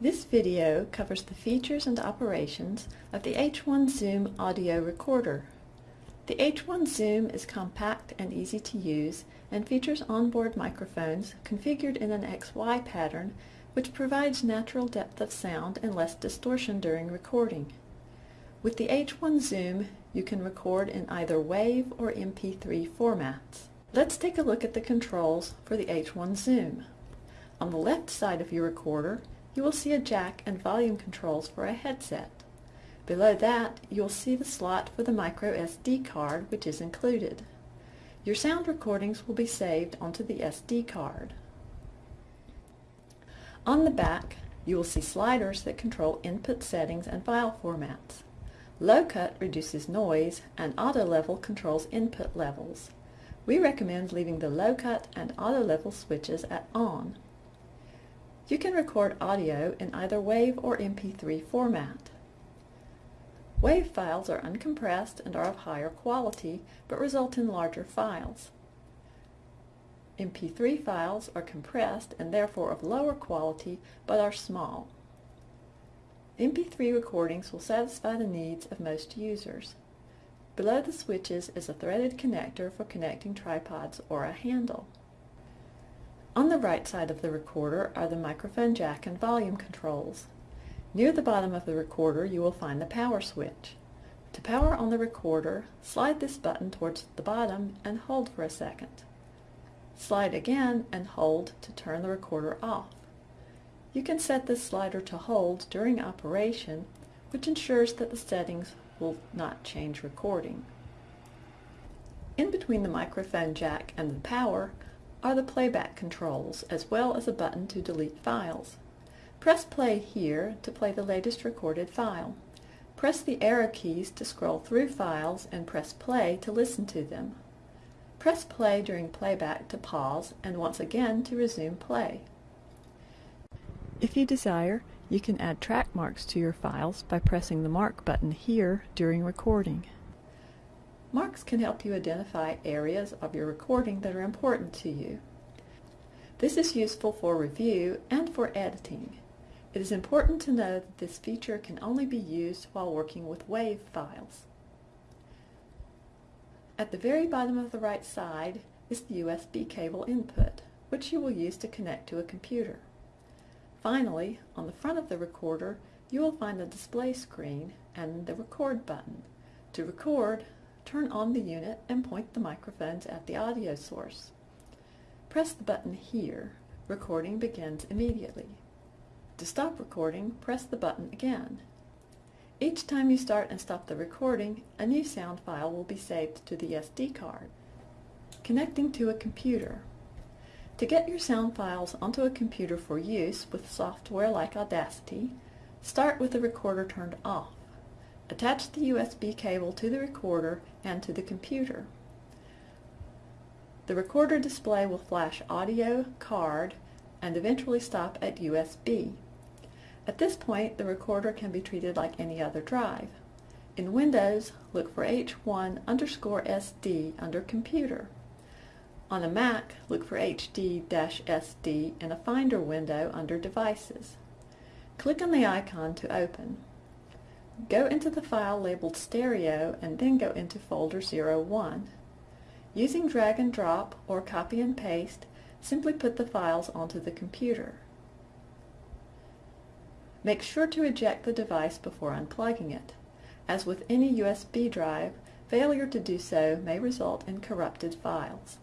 This video covers the features and operations of the H1 Zoom audio recorder. The H1 Zoom is compact and easy to use and features onboard microphones configured in an XY pattern which provides natural depth of sound and less distortion during recording. With the H1 Zoom, you can record in either WAV or MP3 formats. Let's take a look at the controls for the H1 Zoom. On the left side of your recorder, you will see a jack and volume controls for a headset. Below that, you'll see the slot for the micro SD card which is included. Your sound recordings will be saved onto the SD card. On the back, you will see sliders that control input settings and file formats. Low cut reduces noise and auto level controls input levels. We recommend leaving the low cut and auto level switches at on. You can record audio in either WAV or MP3 format. WAV files are uncompressed and are of higher quality, but result in larger files. MP3 files are compressed and therefore of lower quality, but are small. MP3 recordings will satisfy the needs of most users. Below the switches is a threaded connector for connecting tripods or a handle. On the right side of the recorder are the microphone jack and volume controls. Near the bottom of the recorder you will find the power switch. To power on the recorder, slide this button towards the bottom and hold for a second. Slide again and hold to turn the recorder off. You can set this slider to hold during operation, which ensures that the settings will not change recording. In between the microphone jack and the power are the playback controls, as well as a button to delete files. Press play here to play the latest recorded file. Press the arrow keys to scroll through files and press play to listen to them. Press play during playback to pause and once again to resume play. If you desire, you can add track marks to your files by pressing the mark button here during recording. Marks can help you identify areas of your recording that are important to you. This is useful for review and for editing. It is important to know that this feature can only be used while working with WAV files. At the very bottom of the right side is the USB cable input, which you will use to connect to a computer. Finally, on the front of the recorder, you will find the display screen and the record button. To record, turn on the unit and point the microphones at the audio source. Press the button here. Recording begins immediately. To stop recording, press the button again. Each time you start and stop the recording, a new sound file will be saved to the SD card. Connecting to a computer. To get your sound files onto a computer for use with software like Audacity, start with the recorder turned off. Attach the USB cable to the recorder and to the computer. The recorder display will flash audio, card, and eventually stop at USB. At this point, the recorder can be treated like any other drive. In Windows, look for H1 underscore SD under Computer. On a Mac, look for HD-SD in a Finder window under Devices. Click on the icon to open. Go into the file labeled Stereo and then go into folder 01. Using drag and drop or copy and paste, simply put the files onto the computer. Make sure to eject the device before unplugging it. As with any USB drive, failure to do so may result in corrupted files.